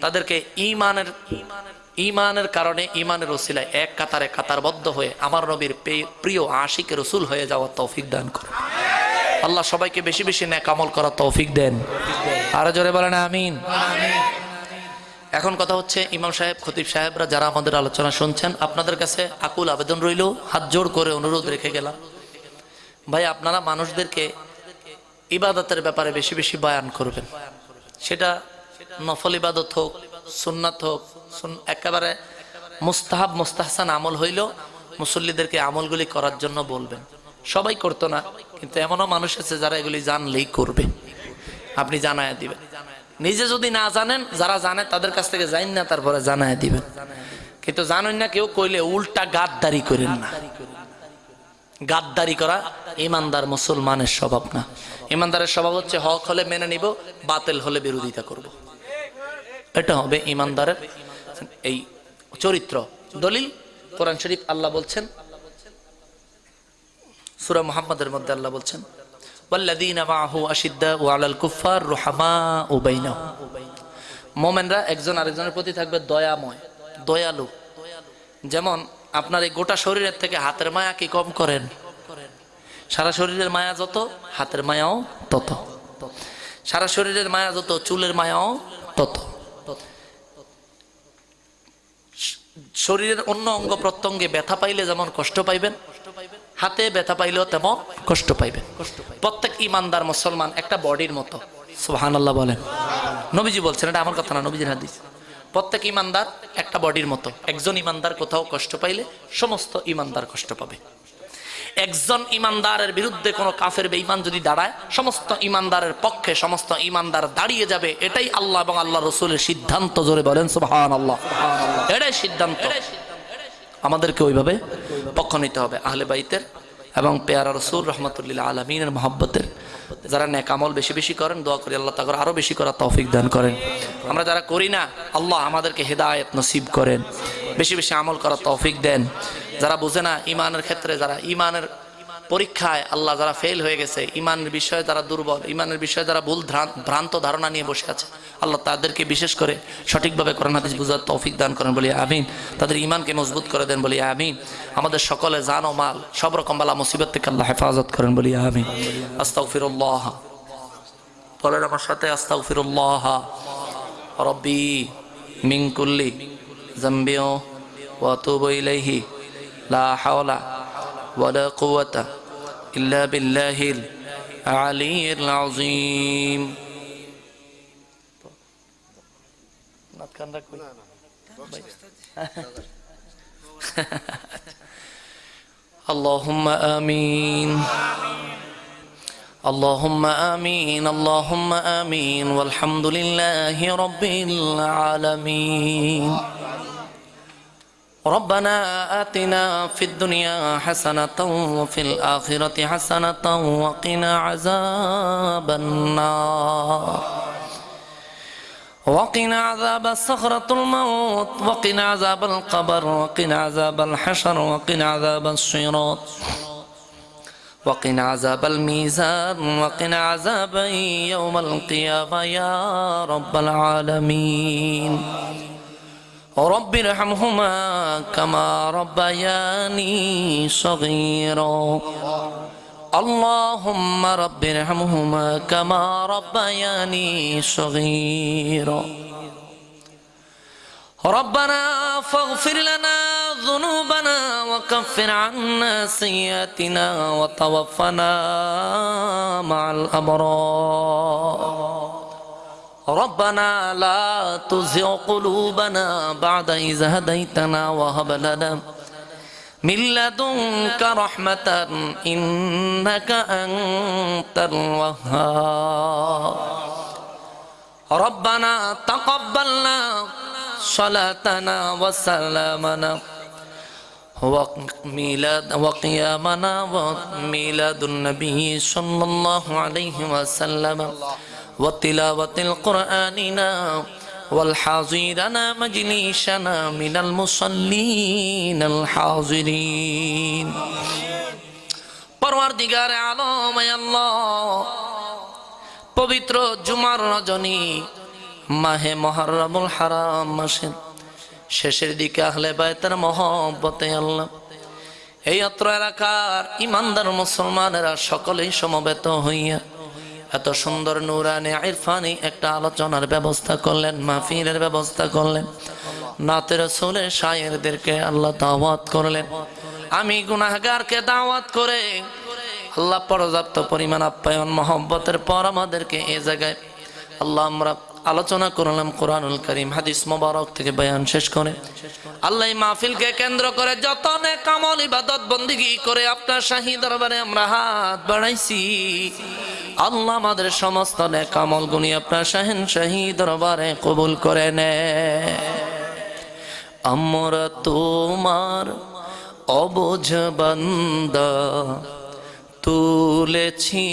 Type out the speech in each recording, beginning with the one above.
তাদেরকে ইমানের ইমানের কারণে ইমানের ওসিলায় এক কাতারে কাতারবদ্ধ হয়ে আমার নবীর প্রিয় আশিক রসুল হয়ে যাওয়ার তৌফিক দান করে আল্লাহ সবাইকে বেশি বেশি ন্যাক আমল করার তৌফিক দেন। আরও জোরে বলেন, আমিন। এখন কথা হচ্ছে, ইমাম সাহেব, খতিব সাহেবরা যারা আমাদের আলোচনা শুনছেন, আপনাদের কাছে আকুল আবেদন রইল। হাত জোর করে অনুরোধ রেখে গেলাম। ভাই, আপনারা মানুষদেরকে ইবাদতের ব্যাপারে বেশি বেশি বয়ান করবেন। সেটা নফল ইবাদত হোক, সুন্নাত হোক একেবারে মুস্তাহাব, মুস্তাহসান আমল হইল, মুসল্লিদেরকে আমলগুলি করার জন্য বলবেন। সবাই করতো না, কিন্তু এমনও মানুষ আছে যারা এগুলি জানলেই করবে। আপনি জানায় দিবেন। নিজে যদি না জানেন, যারা জানে তাদের কাছ থেকে জানেন না, তারপরে জানায় দিবেন। কিন্তু জানেন না, কেউ কইলে উল্টা গাদ্দারি করেন না। গাদ্দারি করা ইমানদার মুসলমানের স্বভাব না। ইমানদারের স্বভাব হচ্ছে হক হলে মেনে নিব, বাতিল হলে বিরোধিতা করব। এটা হবে ইমানদারের এই চরিত্র। দলিল, কোরআন শরীফ আল্লাহ বলছেন, সুরা মুহাম্মাদের মধ্যে আল্লাহ বলছেন মোমেনরা একজন আরেকজনের প্রতি থাকবে দয়াময়, দয়ালু। যেমন, আপনার গোটা শরীরের থেকে হাতের কম করেন? সারা শরীরের মায়া যত, হাতের মায়াও তত। সারা শরীরের মায়া যত, চুলের মায়াও তত। শরীরের অন্য অঙ্গ প্রত্যঙ্গে ব্যথা পাইলে যেমন কষ্ট পাইবেন, হাতে ব্যথা পাইলেও তেমন কষ্ট পাইবেন। প্রত্যেক ইমানদার মুসলমান একটা বডির মতো। সোহান আল্লাহ বলেন। নবীজি বলছেন, এটা আমার কথা না, নবীজির হাদিস। প্রত্যেক ইমানদার একটা বডির মতো। একজন ইমানদার কোথাও কষ্ট পাইলে সমস্ত ইমানদার কষ্ট পাবে। একজন ইমানদারের বিরুদ্ধে কোনো কাফের বেঈমান যদি দাঁড়ায়, সমস্ত ইমানদারের পক্ষে, সমস্ত ইমানদার দাঁড়িয়ে যাবে, এটাই আল্লাহ এবং আল্লাহ রসুলের সিদ্ধান্ত জোরে বলেন সুহান আল্লাহ এটাই সিদ্ধান্ত। আমাদেরকে ওইভাবে পক্ষ নিতে হবে, আহলে বাইতের এবং পেয়ারা রসুল রহমতুল্লাহ আলমিনের মহব্বতের যারা নেকামল বেশি বেশি করেন, দোয়া করি আল্লাহ তাকর আরও বেশি করার তৌফিক দান করেন। আমরা যারা করি না, আল্লাহ আমাদেরকে হেদায়ত নসিব করেন, বেশি বেশি আমল করার তৌফিক দেন। যারা বুঝে না ইমানের ক্ষেত্রে যারা ইমানের পরীক্ষায় আল্লাহ যারা ফেল হয়ে গেছে ইমানের বিষয়ে যারা দুর্বল ইমানের বিষয়ে যারা ভুল ভ্রান্ত ধারণা নিয়ে বসে আছে আল্লাহ তাদেরকে বিশেষ করে সঠিকভাবে কোরআন হাদিস বুঝার তৌফিক দান করেন, বলি আমিন। তাদের ইমানকে মজবুত করে দেন, বলি আমিন। আমাদের সকলে জান ও মাল, সব রকম বালা মুসিবত থেকে আল্লাহ হেফাজত করেন, বলি আমিন। আস্তাগফিরুল্লাহ। বলেন আমার সাথে, আস্তাগফিরুল্লাহ। রব্বি মিন কুল্লি জাম্বিও ইলাইহি। লা হাওলা ওয়ালা কুওয়াতা كان راك لا لا طيب. اللهم آمين. اللهم آمين. اللهم آمين. والحمد لله رب العالمين. ربنا آتنا في الدنيا حسنة وفي الآخرة حسنة وقنا عذاب النار. وقنا عذاب الصخرة الموت وقنا عذاب القبر وقنا عذاب الحشر وقنا عذاب الصراط وقنا عذاب الميزان وقنا عذاب يوم القيامة يا رب العالمين. رب ارحمهما كما ربياني صغيرا. اللهم رب ارحمهما كما ربياني صغيرا. ربنا فاغفر لنا ذنوبنا وكفر عنا سيئاتنا وتوفنا مع الأبرار. ربنا لا تزغ قلوبنا بعد إذ هديتنا وهب لنا من لدنك رحمة إنك أنت الوهاب. ربنا تقبلنا صلاتنا وسلامنا وميلاد وقيامنا وميلاد النبي صلى الله عليه وسلم. وتلاوة القرآننا والحاضرنا مجلسنا من المصلين الحاضرين পরওয়ারদিগার আলম আল্লাহ পবিত্র জুমার রজনী মাহে মহারমুল হারাম মাসের শেষের দিকে আহলে বায়তার মহব্বতে আল্লাহ এই অত্র এলাকার ইমানদার মুসলমানেরা সকলেই সমবেত হইয়া এত সুন্দর নুরানি ইরফানি একটা আলোচনার ব্যবস্থা করলেন, মাহফিলের ব্যবস্থা করলেন। নাতের সোলে শায়েরদেরকে আল্লাহ দাওয়াত করলেন। আমি গুনাহগারকে দাওয়াত করে আল্লাহ পর্যাপ্ত পরিমাণ আপ্যায়ন, মহব্বতের পর আমাদেরকে এ জায়গায় আল্লাহ আমরা আলোচনা করলাম কোরআনুল করিম, হাদিস মোবারক থেকে বয়ান শেষ করে। আল্লাহ মাহফিলকে কেন্দ্র করে যত কামল, ইবাদত, বন্দিগি করে আপনার শাহী দরবারে আমরা হাত বাড়াইছি। আল্লাহ আমাদের সমস্ত নে কামল গুনি আপনার শাহিন শাহী দরবারে কবুল করে নে। আমরা তোমার অবোঝ বান্দা তুলেছি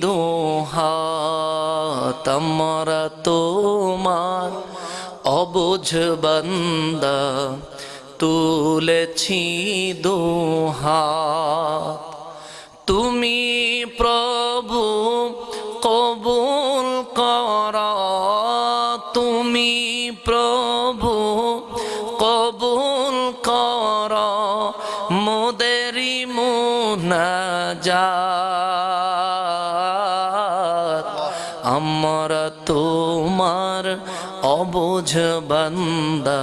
দোহাত আমরা তোমার অবোঝ বান্দা। তুলেছি দোহাত তুমি প্রভু কবুল কর। তুমি প্রভু কবুল কর। মোদেরি মুনাজাত আমরা তোমার অবুঝ বান্দা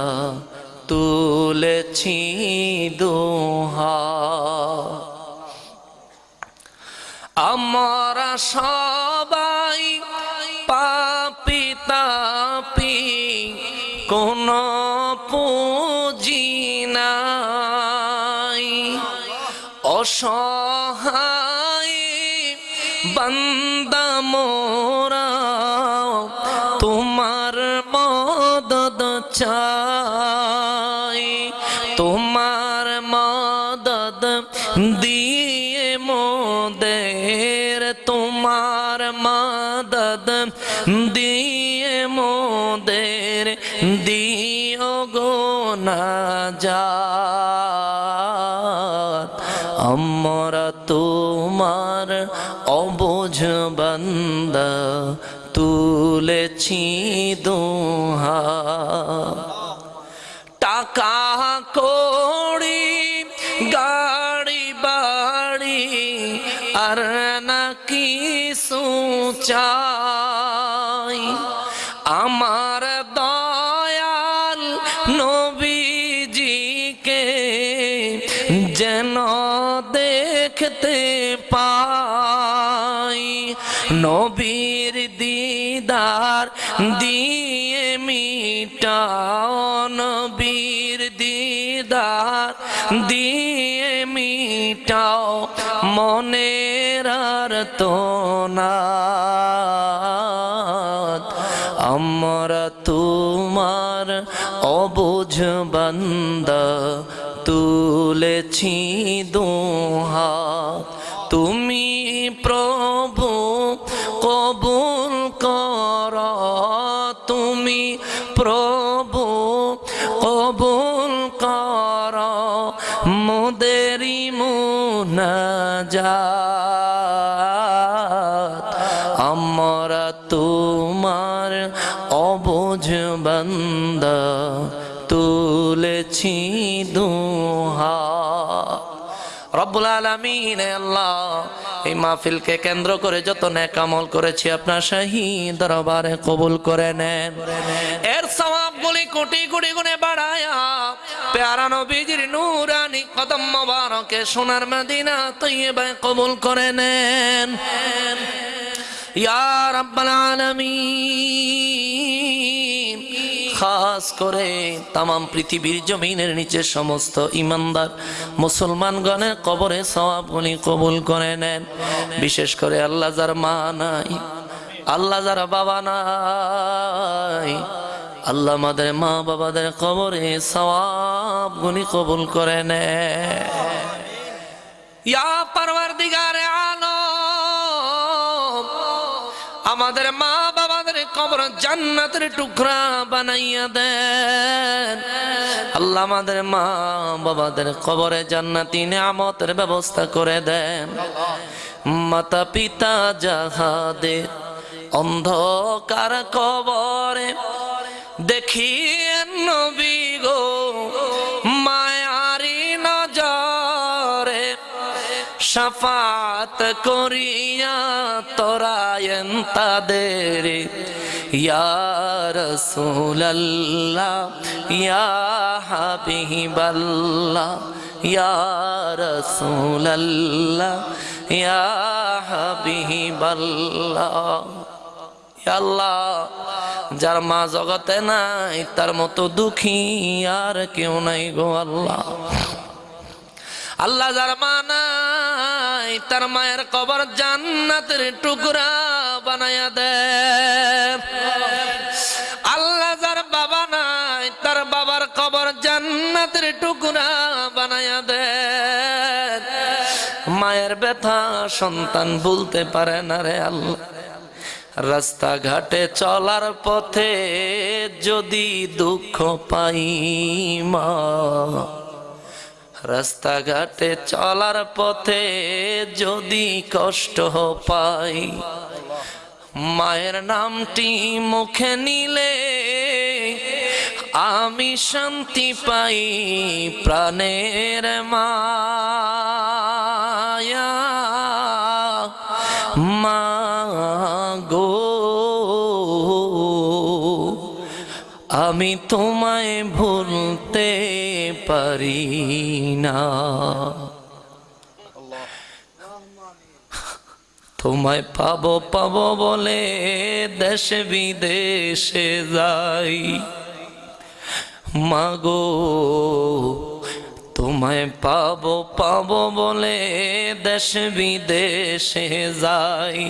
তুলেছি দোহা। আমরা সবাই অসহায় বান্দা মোরা তোমার মদদ চাই, তোমার মদদ দিয়ে মোদের, তোমার মদদ দিয়ে মোদের, দিও গো না যা। অবোঝ বান্দা তুলেছি দোহা। টাকা কড়ি গাড়ি বাড়ি আর নাকি সুচাই মিটাও মনের আর না। আমরা তোমার অবুঝ বান্দা তুলেছি দোহা আমরা তোমার অবোঝ বান্দা, তুলেছি দোহা। রব্বুল আলমিন আল্লাহ, এই মাহফিলকে কেন্দ্র করে যত নেকামল করেছি আপনার শাহী দরবারে কবুল করে নেন। এর সওয়াব গুলি কোটি কোটি গুণে বাড়ায়া, প্যারা নবীজির নূরানি কদম মোবারকে সোনার মদিনা তৈবায় কবুল করে নেন। ইয়া আলামিন। খাস করে তাম পৃথিবীর জমিনের নিচে সমস্ত ইমানদার মুসলমানগণের কবরে সওয়াবগুলি কবুল করে নেন। বিশেষ করে আল্লাহ যার মা নাই, আল্লাহ যারা বাবা নাই, আল্লাহ আমাদের মা বাবাদের কবরে সবাব সওয়াবগুলি কবুল করে নেন। ইয়া পারওয়ারদিগারে আলম আমাদের মা বাবাদের কবর জান্নাতের টুকরা বানাইয়া দেন। আল্লাহ আমাদের মা বাবাদের কবরে জান্নাতি নিয়ামতের ব্যবস্থা করে দেন। মাতা পিতা যাহাদের অন্ধকার কবরে দেখি নবী সাফাত করিয়া তোরায়ন তাদের। ইয়া রসুল্লাহ ইয়া হাবিবাল্লাহ, ইয়া রসুল্লাহ ইয়া হাবিবাল্লাহ। ইয়া আল্লাহ, যার মা জগতে নাই, তার মতো দুঃখী আর কেউ নাই গো আল্লাহ। আল্লাহ যার মা নাই তার মায়ের কবর জান্নাতের টুকরা বানায়া দে। আল্লাহ যার বাবা নাই, তার বাবার কবর জান্নাতের টুকরা বানায়া দে। মায়ের ব্যথা সন্তান বলতে পারে না রে আল্লাহ। রাস্তাঘাটে চলার পথে যদি দুঃখ পাই মা রাস্তাঘাটে চলার পথে যদি কষ্ট পাই, মায়ের নামটি মুখে নিলে আমি শান্তি পাই প্রাণের মায়া। মা গো, আমি তোমায় ভুলতে পারি না। তোমায় পাবো পাবো বলে দেশে বিদেশে যাই। মাগো, তোমায় পাবো পাবো বলে দেশ বিদেশে যাই।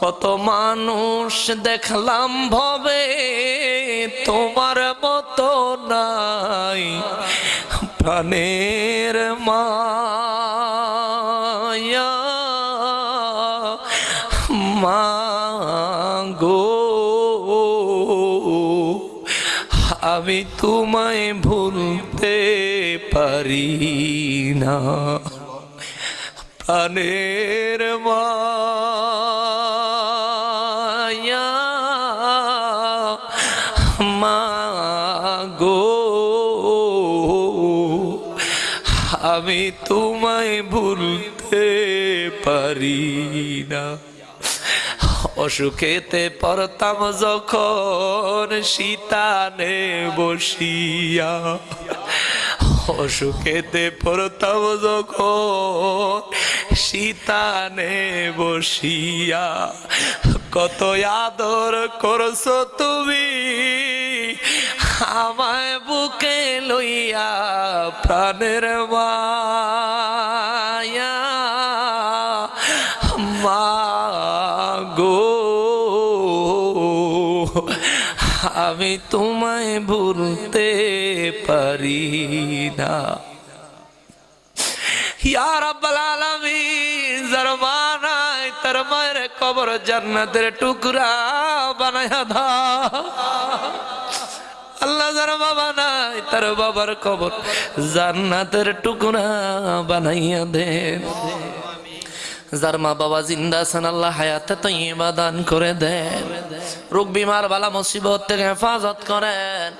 কত মানুষ দেখলাম ভবে, তোমার মতো নাই প্রাণের মায়া। মাগো, আমি তোমায় ভুলতে পারি না। প্রাণের মায়া। তোমায় ভুলতে পারি না। অসুখেতে পড়তাম যখন শীতানে বসিয়া। অসুখেতে পড়তাম যখন শীতানে বসিয়া। কত আদর করছ তুমি আমায় বুকে লইয়া প্রাণের মায়া। মা গো, আমি তোমায় ভুলতে পারি না। ইয়া রাব্বাল আলামিন যার মা নাই তার মায়ের কবর জান্নাতের টুকরা বানায়া দা আল্লাহ যার বাবা নাই, তার বাবার কবর জান্নাতের টুকরা বানাইয়া দে। যার মা বাবা জিন্দা আছেন, আল্লাহ হায়াতে তো দান করে দেন রোগ বিমার বালা মুসিবত থেকে হেফাজত করেন।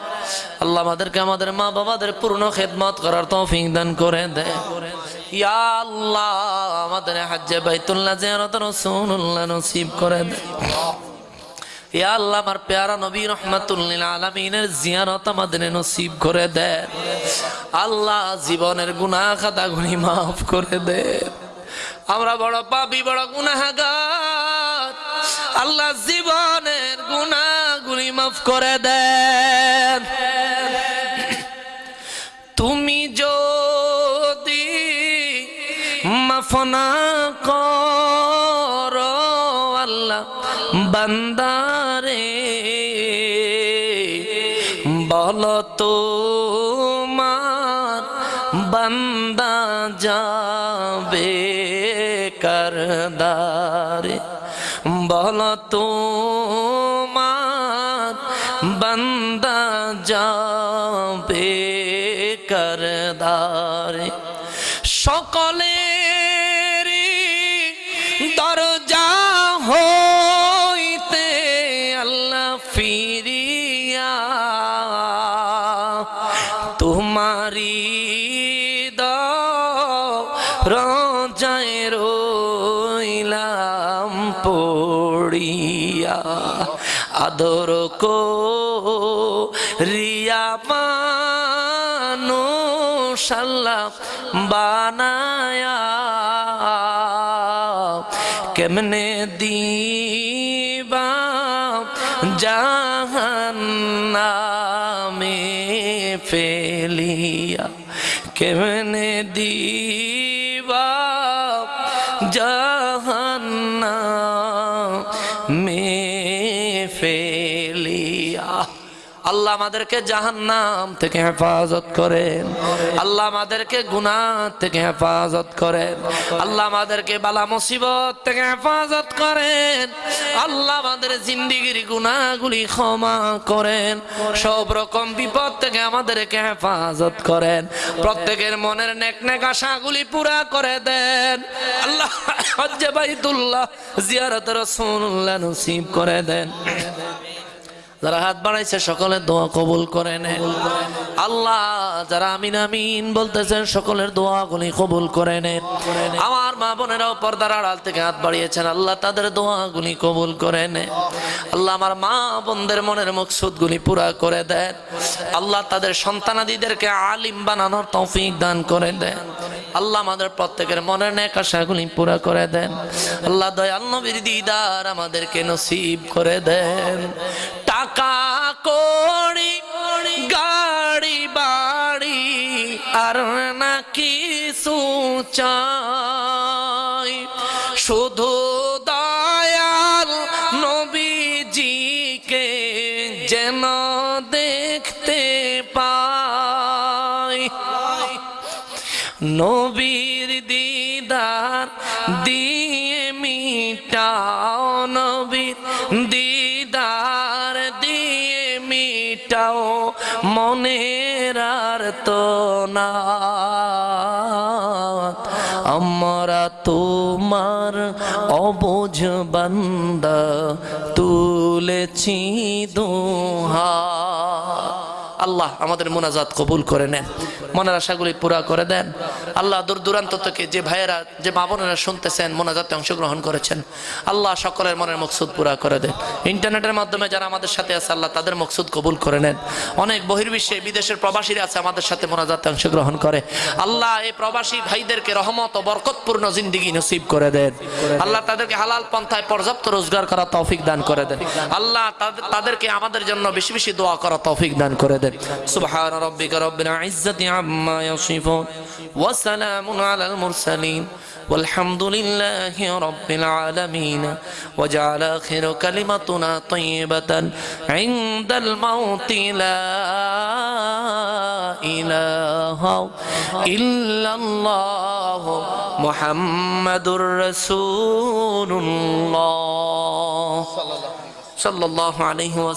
আল্লাহ আমাদেরকে আমাদের মা বাবাদের পূর্ণ খেদমত করার তৌফিক দান করে দেন ইয়া আল্লাহ, আমাদের হাজ্জে বাইতুল্লাহ জিয়ারত রাসূলুল্লাহ নসিব করে দেন আল্লাহ আমার পেয়ারা নবী রহমাতুল্লিল করে দেন আল্লাহ জীবনের গুনি মাফ করে দেন আমরা বড় পাপি, বড় গুনাহগার। আল্লাহ জীবনের গুনাহগুলি মাফ করে দেন। বান্দারে বলো তোমার বান্দা যাবে করদারে। বলো তোমার বান্দা যাবে হৃদ রজায় রইলাম পড়িয়া। আদর কো রিয়া মানুষাল্লাহ বানায়া। কেমনে দিবা জাহান্নামে? ফেলিয়া কেমনে দিবা আল্লাহ আমাদেরকে জাহান্নাম থেকে হেফাজত করেন। আল্লাহ আমাদেরকে গুনাহ থেকে হেফাজত করেন। আল্লাহ আমাদেরকে বালা মুসিবত থেকে হেফাজত করেন। আল্লাহ আমাদের জিন্দিগির গুনাহগুলি ক্ষমা করেন। সব রকম বিপদ থেকে আমাদেরকে হেফাজত করেন। প্রত্যেকের মনের নেক নেক আশাগুলি পুরা করে দেন। আল্লাহ হজ্জে বাইতুল্লাহ জিয়ারত রাসূলুল্লাহ নসিব করে দেন। যারা হাত বাড়াইছে সকলের দোয়া কবুল করে নেন আল্লাহ, যারা আমিন আমিন বলতেছেন, সকলের দোয়াগুলি কবুল করে নেন আমার মা বোনেরাও পর্দার আড়াল থেকে হাত বাড়িয়েছেন, আল্লাহ তাদের দোয়াগুলি কবুল করে নেন আল্লাহ আমার মা বোনদের মনের মকসুদগুলি পুরা করে দেন। আল্লাহ তাদের সন্তানাদিদেরকে আলিম বানানোর তৌফিক দান করে দেন। আল্লাহ আমাদের প্রত্যেকের মনের নেক আশাগুলি পুরা করে দেন। আল্লাহ দয়াল নবীর দিদার আমাদেরকে নসিব করে দেন। টাকা কড়ি গাড়ি বাড়ি আর না কিছু চাই না আমরা তোমার অবোঝ বান্দা তুলেছি দোহা আল্লাহ আমাদের মোনাজাত কবুল করে নেন। মনের আশাগুলি পুরা করে দেন। আল্লাহ দূর দূরান্ত থেকে যে ভাইয়েরা, যে মা বোনেরা শুনতেছেন, মোনাজাতে অংশগ্রহণ করেছেন, আল্লাহ সকলের মনের মকসুদ পুরা করে দেন। ইন্টারনেটের মাধ্যমে যারা আমাদের সাথে আছে, আল্লাহ তাদের মকসুদ কবুল করে নেন। অনেক বহির্বিশ্বে বিদেশের প্রবাসীরা আছে আমাদের সাথে মোনাজাতে অংশগ্রহণ করে। আল্লাহ এই প্রবাসী ভাইদেরকে রহমত ও বরকতপূর্ণ জিন্দিগি নসিব করে দেন। আল্লাহ তাদেরকে হালাল পন্থায় পর্যাপ্ত রোজগার করা তৌফিক দান করে দেন। আল্লাহ তাদেরকে আমাদের জন্য বেশি বেশি দোয়া করা তৌফিক দান করে দেন। وبحمده سبحان ربك رب العزة عما يصفون. وسلام على المرسلين. والحمد لله رب العالمين. وجعل آخر كلمتنا طيبة. عند الموت لا إله إلا الله. محمد رسول الله. صلى الله عليه وسلم.